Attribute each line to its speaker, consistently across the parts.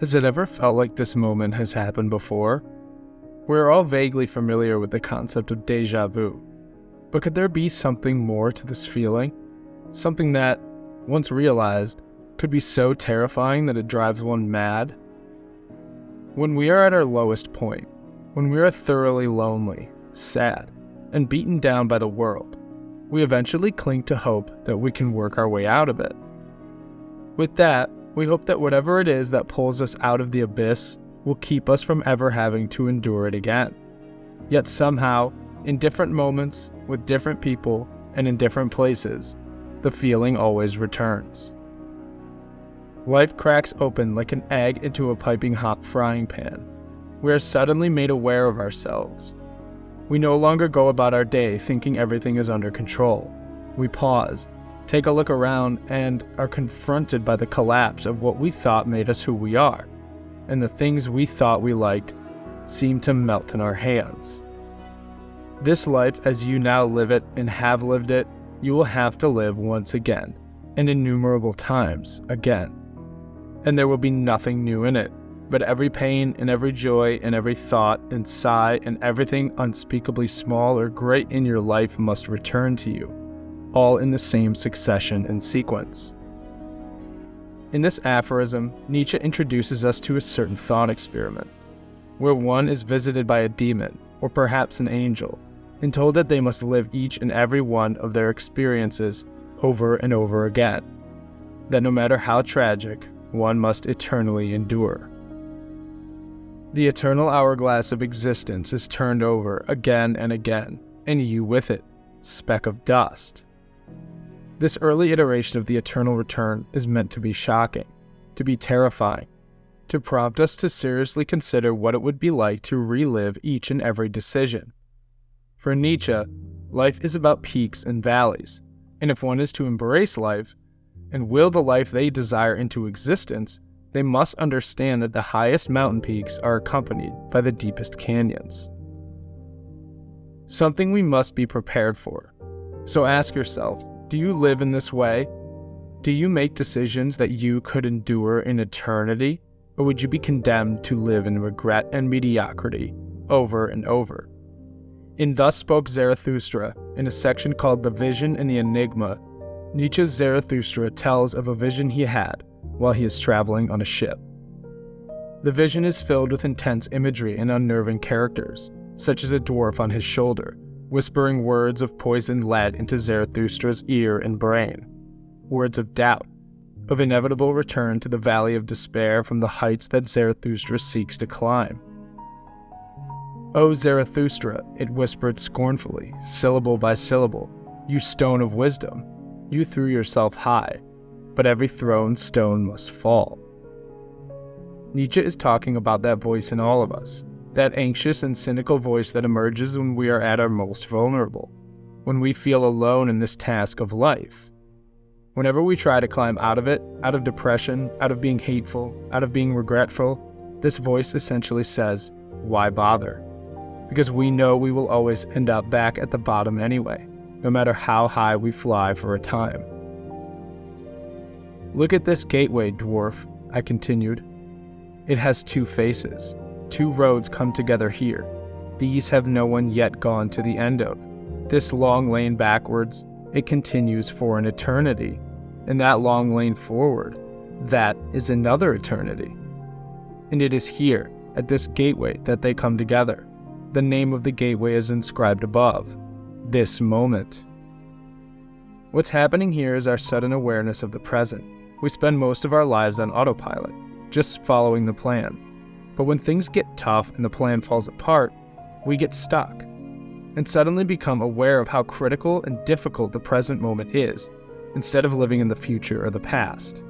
Speaker 1: Has it ever felt like this moment has happened before? We're all vaguely familiar with the concept of deja vu, but could there be something more to this feeling? Something that, once realized, could be so terrifying that it drives one mad? When we are at our lowest point, when we are thoroughly lonely, sad, and beaten down by the world, we eventually cling to hope that we can work our way out of it. With that, we hope that whatever it is that pulls us out of the abyss will keep us from ever having to endure it again. Yet somehow, in different moments, with different people, and in different places, the feeling always returns. Life cracks open like an egg into a piping hot frying pan. We are suddenly made aware of ourselves. We no longer go about our day thinking everything is under control. We pause take a look around, and are confronted by the collapse of what we thought made us who we are, and the things we thought we liked seem to melt in our hands. This life, as you now live it and have lived it, you will have to live once again, and innumerable times again. And there will be nothing new in it, but every pain and every joy and every thought and sigh and everything unspeakably small or great in your life must return to you all in the same succession and sequence. In this aphorism, Nietzsche introduces us to a certain thought experiment, where one is visited by a demon, or perhaps an angel, and told that they must live each and every one of their experiences over and over again, that no matter how tragic, one must eternally endure. The eternal hourglass of existence is turned over again and again, and you with it, speck of dust. This early iteration of the eternal return is meant to be shocking, to be terrifying, to prompt us to seriously consider what it would be like to relive each and every decision. For Nietzsche, life is about peaks and valleys, and if one is to embrace life and will the life they desire into existence, they must understand that the highest mountain peaks are accompanied by the deepest canyons. Something we must be prepared for. So ask yourself do you live in this way? Do you make decisions that you could endure in eternity? Or would you be condemned to live in regret and mediocrity over and over? In Thus Spoke Zarathustra, in a section called The Vision and the Enigma, Nietzsche's Zarathustra tells of a vision he had while he is traveling on a ship. The vision is filled with intense imagery and unnerving characters, such as a dwarf on his shoulder whispering words of poisoned lead into Zarathustra's ear and brain, words of doubt, of inevitable return to the valley of despair from the heights that Zarathustra seeks to climb. O Zarathustra, it whispered scornfully, syllable by syllable, you stone of wisdom, you threw yourself high, but every thrown stone must fall. Nietzsche is talking about that voice in all of us, that anxious and cynical voice that emerges when we are at our most vulnerable, when we feel alone in this task of life. Whenever we try to climb out of it, out of depression, out of being hateful, out of being regretful, this voice essentially says, Why bother? Because we know we will always end up back at the bottom anyway, no matter how high we fly for a time. Look at this gateway, dwarf, I continued. It has two faces. Two roads come together here. These have no one yet gone to the end of. This long lane backwards, it continues for an eternity. And that long lane forward, that is another eternity. And it is here, at this gateway, that they come together. The name of the gateway is inscribed above this moment. What's happening here is our sudden awareness of the present. We spend most of our lives on autopilot, just following the plan. But when things get tough and the plan falls apart, we get stuck and suddenly become aware of how critical and difficult the present moment is, instead of living in the future or the past.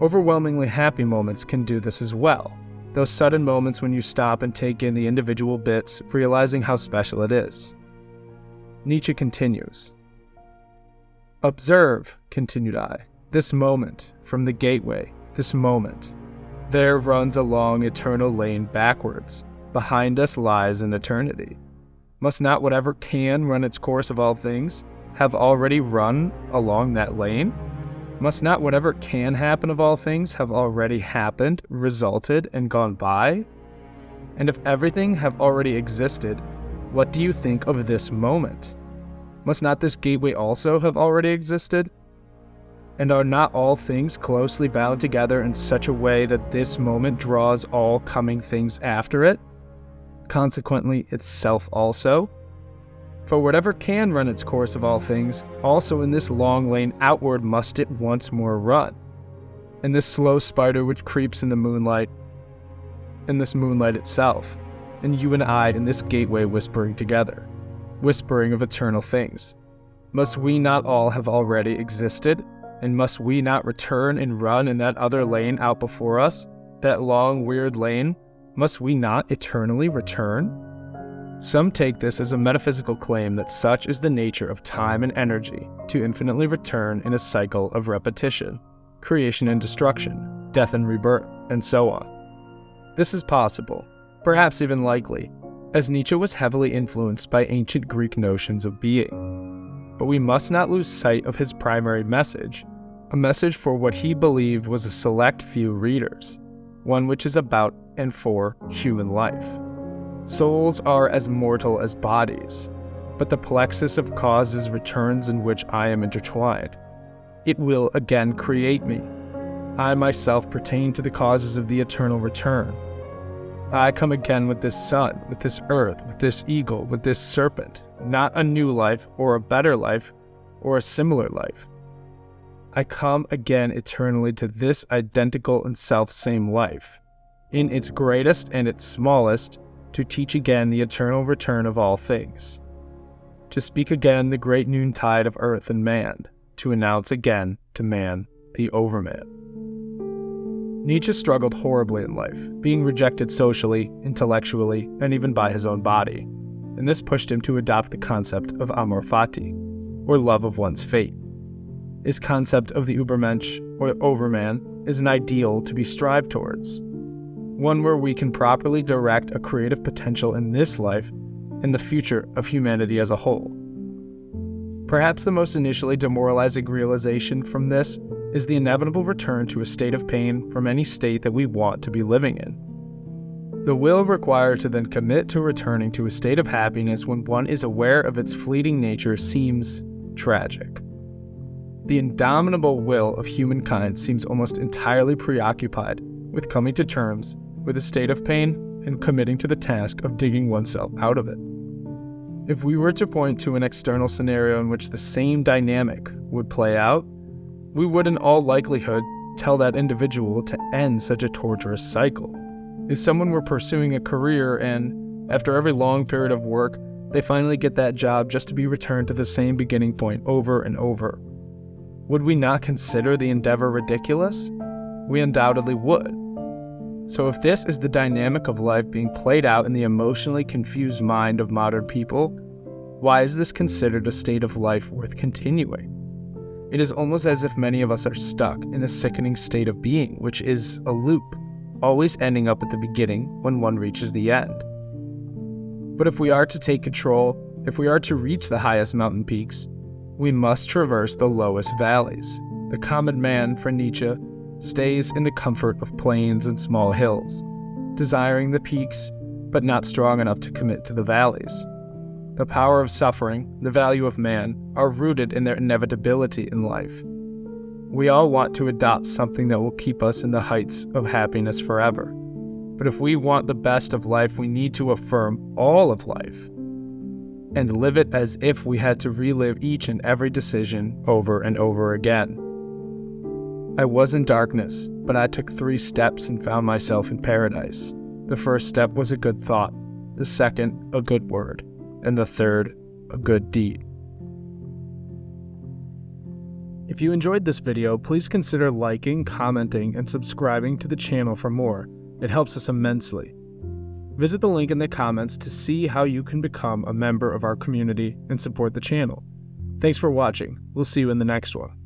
Speaker 1: Overwhelmingly happy moments can do this as well, those sudden moments when you stop and take in the individual bits, realizing how special it is. Nietzsche continues Observe, continued I, this moment from the gateway, this moment. There runs a long eternal lane backwards. Behind us lies an eternity. Must not whatever can run its course of all things have already run along that lane? Must not whatever can happen of all things have already happened, resulted, and gone by? And if everything have already existed, what do you think of this moment? Must not this gateway also have already existed? And are not all things closely bound together in such a way that this moment draws all coming things after it? Consequently, itself also? For whatever can run its course of all things, also in this long lane outward must it once more run. And this slow spider which creeps in the moonlight, in this moonlight itself, and you and I in this gateway whispering together, whispering of eternal things. Must we not all have already existed? And must we not return and run in that other lane out before us, that long, weird lane? Must we not eternally return? Some take this as a metaphysical claim that such is the nature of time and energy to infinitely return in a cycle of repetition, creation and destruction, death and rebirth, and so on. This is possible, perhaps even likely, as Nietzsche was heavily influenced by ancient Greek notions of being. But we must not lose sight of his primary message, a message for what he believed was a select few readers, one which is about and for human life. Souls are as mortal as bodies, but the plexus of causes returns in which I am intertwined. It will again create me. I myself pertain to the causes of the eternal return. I come again with this sun, with this earth, with this eagle, with this serpent, not a new life, or a better life, or a similar life. I come again eternally to this identical and self same life. In its greatest and its smallest, to teach again the eternal return of all things, to speak again the great noontide of earth and man, to announce again to man the overman. Nietzsche struggled horribly in life, being rejected socially, intellectually, and even by his own body, and this pushed him to adopt the concept of amor fati, or love of one's fate. His concept of the Übermensch, or overman, is an ideal to be strived towards, one where we can properly direct a creative potential in this life and the future of humanity as a whole. Perhaps the most initially demoralizing realization from this is the inevitable return to a state of pain from any state that we want to be living in. The will required to then commit to returning to a state of happiness when one is aware of its fleeting nature seems tragic. The indomitable will of humankind seems almost entirely preoccupied with coming to terms with a state of pain and committing to the task of digging oneself out of it. If we were to point to an external scenario in which the same dynamic would play out, we would in all likelihood tell that individual to end such a torturous cycle. If someone were pursuing a career and, after every long period of work, they finally get that job just to be returned to the same beginning point over and over, would we not consider the endeavor ridiculous? We undoubtedly would. So, if this is the dynamic of life being played out in the emotionally confused mind of modern people, why is this considered a state of life worth continuing? It is almost as if many of us are stuck in a sickening state of being, which is a loop, always ending up at the beginning when one reaches the end. But if we are to take control, if we are to reach the highest mountain peaks, we must traverse the lowest valleys. The common man, for Nietzsche, stays in the comfort of plains and small hills, desiring the peaks, but not strong enough to commit to the valleys. The power of suffering, the value of man, are rooted in their inevitability in life. We all want to adopt something that will keep us in the heights of happiness forever. But if we want the best of life, we need to affirm all of life and live it as if we had to relive each and every decision over and over again. I was in darkness, but I took three steps and found myself in paradise. The first step was a good thought, the second, a good word, and the third, a good deed. If you enjoyed this video, please consider liking, commenting, and subscribing to the channel for more. It helps us immensely. Visit the link in the comments to see how you can become a member of our community and support the channel. Thanks for watching. We'll see you in the next one.